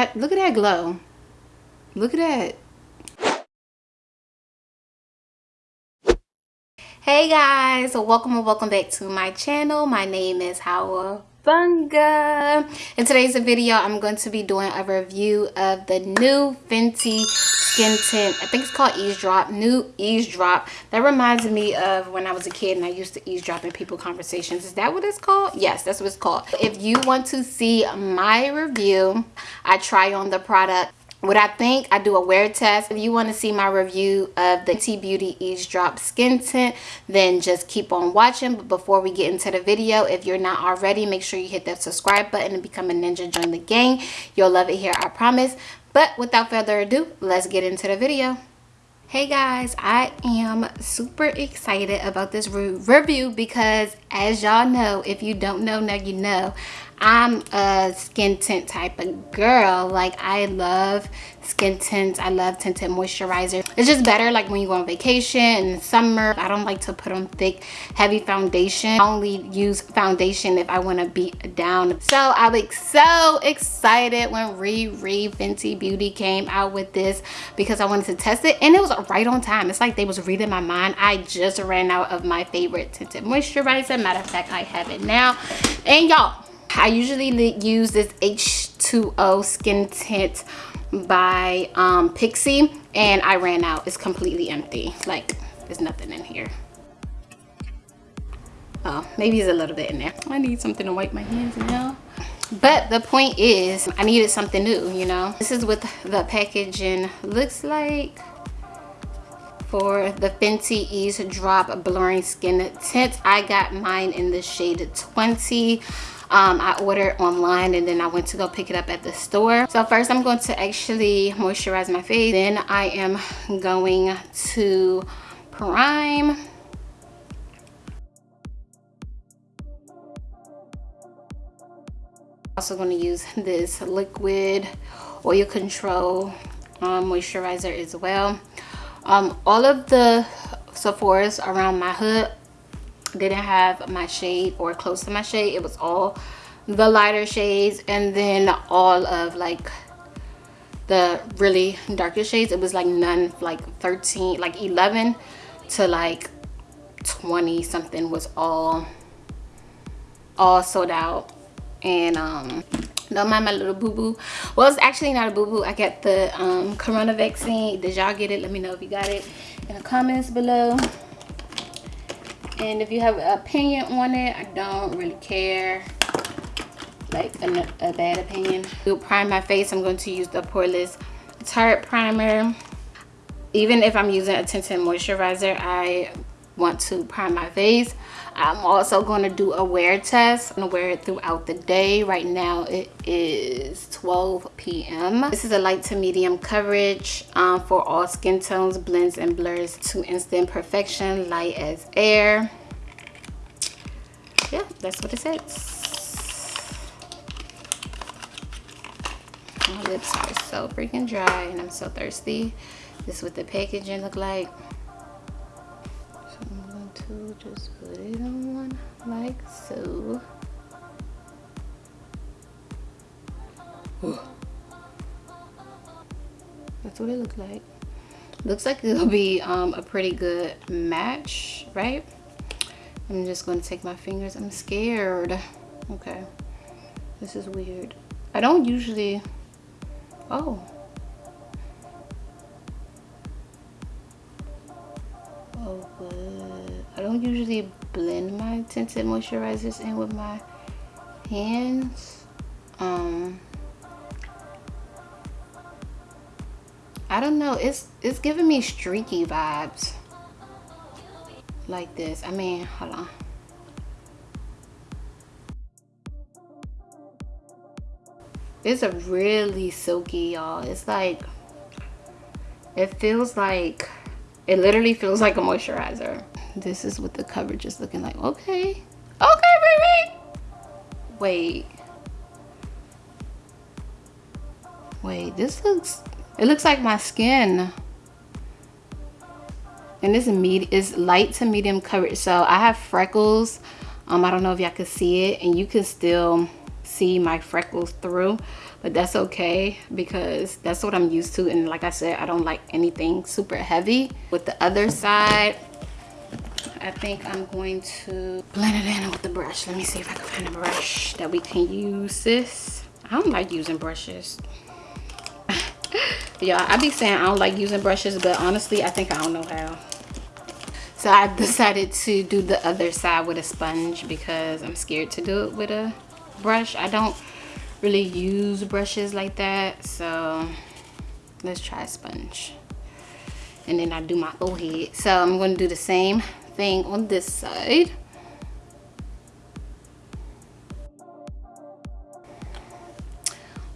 Look at that glow. Look at that. Hey guys, welcome and welcome back to my channel. My name is Hawa Bunga. In today's video, I'm going to be doing a review of the new Fenty skin tint. I think it's called eavesdrop new eavesdrop. That reminds me of when i was a kid and i used to eavesdrop in people conversations. Is that what it's called? Yes that's what it's called. If you want to see my review i try on the product what I think, I do a wear test. If you want to see my review of the T Beauty Eavesdrop Skin Tint, then just keep on watching. But before we get into the video, if you're not already, make sure you hit that subscribe button and become a ninja. Join the gang. You'll love it here, I promise. But without further ado, let's get into the video. Hey guys, I am super excited about this re review because as y'all know, if you don't know, now you know, I'm a skin tint type of girl. Like I love skin tints. I love tinted moisturizer. It's just better like when you go on vacation in summer. I don't like to put on thick, heavy foundation. I only use foundation if I want to beat down. So I was so excited when Riri Fenty Beauty came out with this because I wanted to test it and it was right on time. It's like they was reading my mind. I just ran out of my favorite tinted moisturizer. Matter of fact, I have it now. And y'all, I usually use this H2O skin tint by um, Pixi and I ran out. It's completely empty. Like there's nothing in here. Oh, maybe there's a little bit in there. I need something to wipe my hands now. But the point is, I needed something new, you know? This is what the packaging looks like for the Fenty Eaze Drop Blurring Skin Tint. I got mine in the shade 20 um, I ordered online and then I went to go pick it up at the store. So first I'm going to actually moisturize my face. Then I am going to prime. Also going to use this liquid oil control um, moisturizer as well. Um, all of the Sephora's around my hood didn't have my shade or close to my shade. It was all the lighter shades and then all of like the really darker shades. It was like none like 13 like 11 to like 20 something was all all sold out. And um don't mind my little boo-boo. Well it's actually not a boo-boo. I got the um corona vaccine. Did y'all get it? Let me know if you got it in the comments below and if you have an opinion on it i don't really care. Like a, a bad opinion. To prime my face. I'm going to use the poreless tarte primer. Even if i'm using a tinted moisturizer i want to prime my face. I'm also going to do a wear test. I'm going to wear it throughout the day. Right now it is 12 p.m this is a light to medium coverage um, for all skin tones blends and blurs to instant perfection light as air. Yeah that's what it says. My lips are so freaking dry and i'm so thirsty. This is what the packaging look like to just put it on like so. That's what it looks like. Looks like it'll be um, a pretty good match right? I'm just going to take my fingers. I'm scared. Okay. This is weird. I don't usually oh I don't usually blend my tinted moisturizers in with my hands um I don't know. It's it's giving me streaky vibes. Like this. I mean, hold on. It's a really silky, y'all. It's like, it feels like, it literally feels like a moisturizer. This is what the coverage is looking like. Okay. Okay, baby. Wait. Wait, this looks it looks like my skin. And this is is light to medium coverage. So I have freckles. Um, I don't know if y'all can see it. And you can still see my freckles through but that's okay because that's what I'm used to. And like I said I don't like anything super heavy. With the other side I think I'm going to blend it in with the brush. Let me see if I can find a brush that we can use this I don't like using brushes. Y'all I be saying I don't like using brushes but honestly I think I don't know how. So I decided to do the other side with a sponge because I'm scared to do it with a brush. I don't really use brushes like that so let's try a sponge. And then I do my forehead. So I'm going to do the same thing on this side.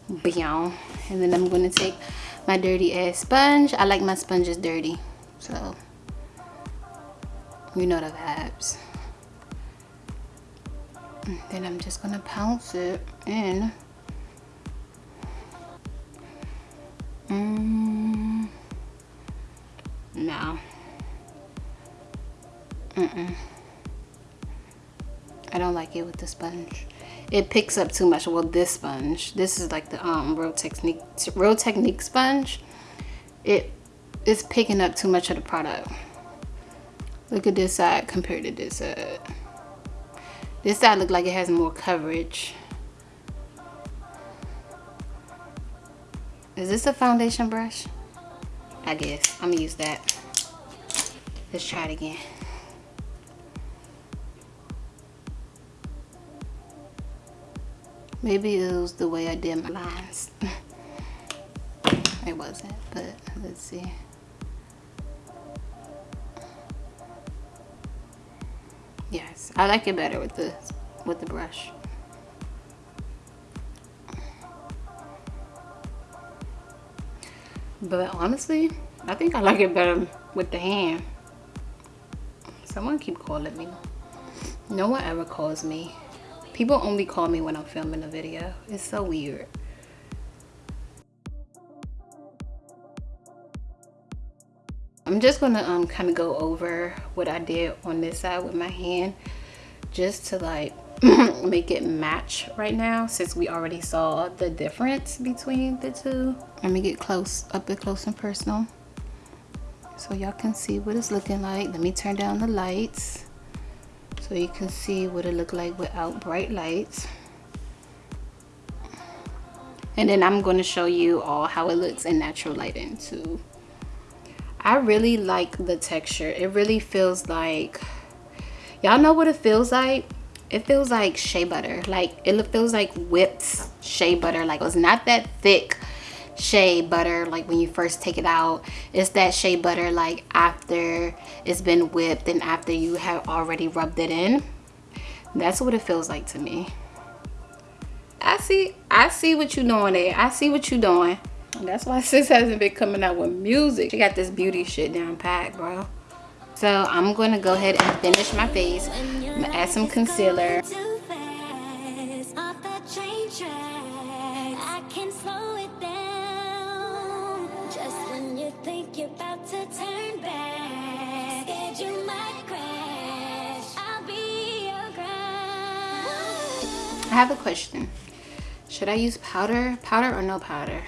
Bam. and then I'm going to take my dirty ass sponge. I like my sponges dirty so you know the vibes then I'm just gonna pounce it in. Mm. no. Mm -mm. I don't like it with the sponge. It picks up too much. Well this sponge this is like the um real technique real technique sponge. It is picking up too much of the product. Look at this side compared to this side this side look like it has more coverage. Is this a foundation brush? I guess. I'm gonna use that. Let's try it again. Maybe it was the way I did my lines. it wasn't, but let's see. I like it better with the with the brush. But honestly, I think I like it better with the hand. Someone keep calling me. No one ever calls me. People only call me when I'm filming a video. It's so weird. I'm just gonna um, kind of go over what I did on this side with my hand just to like make it match right now since we already saw the difference between the two. Let me get close, up and close and personal so y'all can see what it's looking like. Let me turn down the lights so you can see what it looked like without bright lights. And then I'm going to show you all how it looks in natural lighting too. I really like the texture. It really feels like, y'all know what it feels like? It feels like shea butter. Like it feels like whipped shea butter. Like it's not that thick shea butter like when you first take it out. It's that shea butter like after it's been whipped and after you have already rubbed it in. That's what it feels like to me. I see, I see what you're doing there. I see what you're doing. That's why sis hasn't been coming out with music. She got this beauty shit down pat, bro. So I'm going to go ahead and finish my face. Add some concealer. I have a question. Should I use powder? Powder or no powder?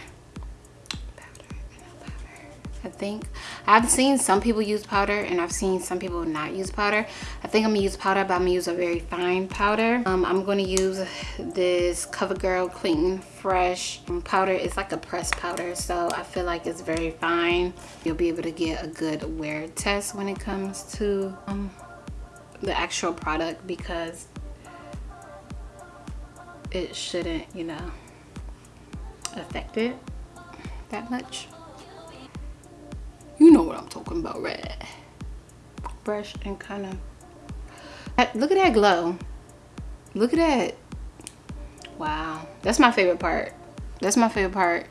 Think. I've seen some people use powder and I've seen some people not use powder. I think I'm gonna use powder but I'm gonna use a very fine powder. Um, I'm gonna use this CoverGirl Clean Fresh powder. It's like a pressed powder so I feel like it's very fine. You'll be able to get a good wear test when it comes to um, the actual product because it shouldn't you know affect it that much know what I'm talking about, right? Brush and kind of, look at that glow. Look at that. Wow, that's my favorite part. That's my favorite part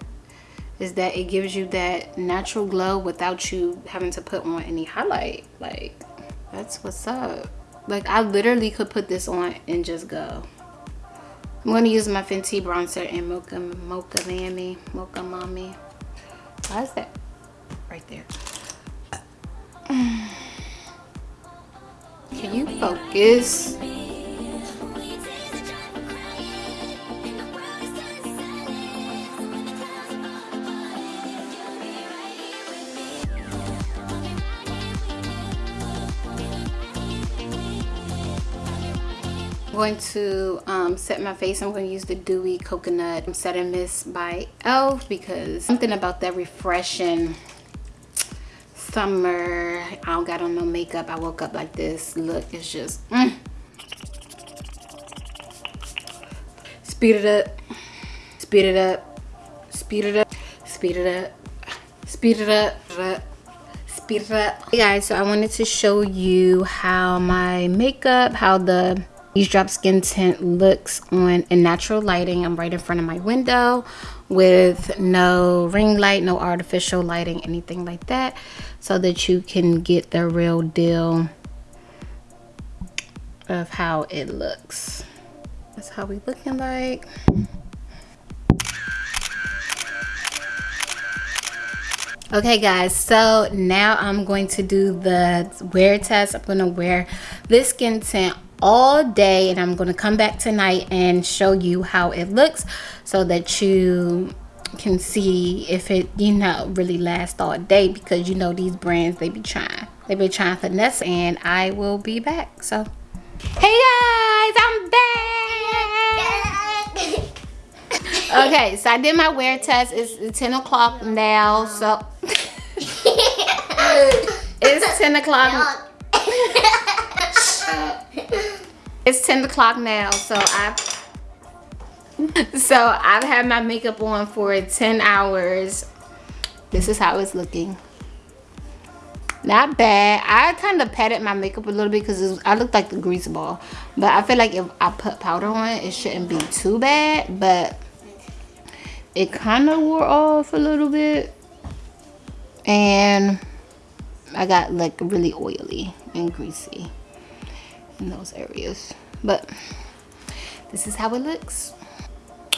is that it gives you that natural glow without you having to put on any highlight. Like, that's what's up. Like, I literally could put this on and just go. I'm going to use my Fenty bronzer in Mocha, Mocha Mami, Mocha Mommy. Why is that right there? Can you focus? going to um, set my face. I'm going to use the Dewy Coconut Set Mist by e.l.f. because something about that refreshing summer. I don't got on no makeup. I woke up like this. Look, it's just... Mm. Speed it up. Speed it up. Speed it up. Speed it up. Speed it up. Speed it up. Hey guys, so I wanted to show you how my makeup, how the Eaze Drop Skin Tint looks on in natural lighting. I'm right in front of my window with no ring light, no artificial lighting, anything like that. So that you can get the real deal of how it looks. That's how we looking like. okay guys so now i'm going to do the wear test i'm going to wear this skin tint all day and i'm going to come back tonight and show you how it looks so that you can see if it you know really lasts all day because you know these brands they be trying. They be trying finesse and i will be back so. Hey guys i'm back! Okay so i did my wear test. It's 10 o'clock now so. It's 10 o'clock it's 10 o'clock now so i so i've had my makeup on for 10 hours. This is how it's looking. Not bad. I kind of patted my makeup a little bit because i looked like the grease ball. But i feel like if i put powder on it shouldn't be too bad. But it kind of wore off a little bit. And I got like really oily and greasy in those areas. But this is how it looks.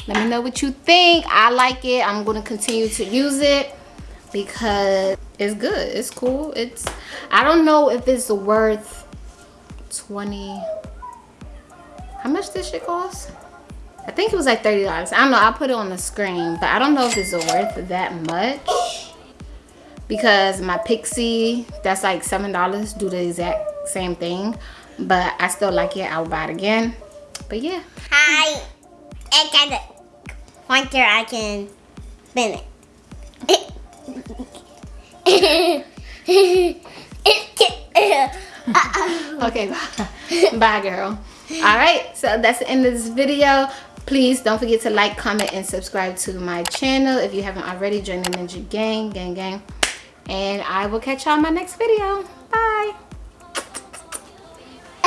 Let me know what you think. I like it. I'm going to continue to use it because it's good. It's cool. It's I don't know if it's worth 20 how much this shit cost I think it was like $30 I don't know. I'll put it on the screen but I don't know if it's worth that much because my Pixi that's like $7, do the exact same thing. But I still like it. I'll buy it again. But yeah. Hi. I got a pointer. I can spin it. okay, bye. bye, girl. All right, so that's the end of this video. Please don't forget to like, comment, and subscribe to my channel. If you haven't already, join the Ninja Gang, gang, gang and I will catch y'all in my next video. Bye.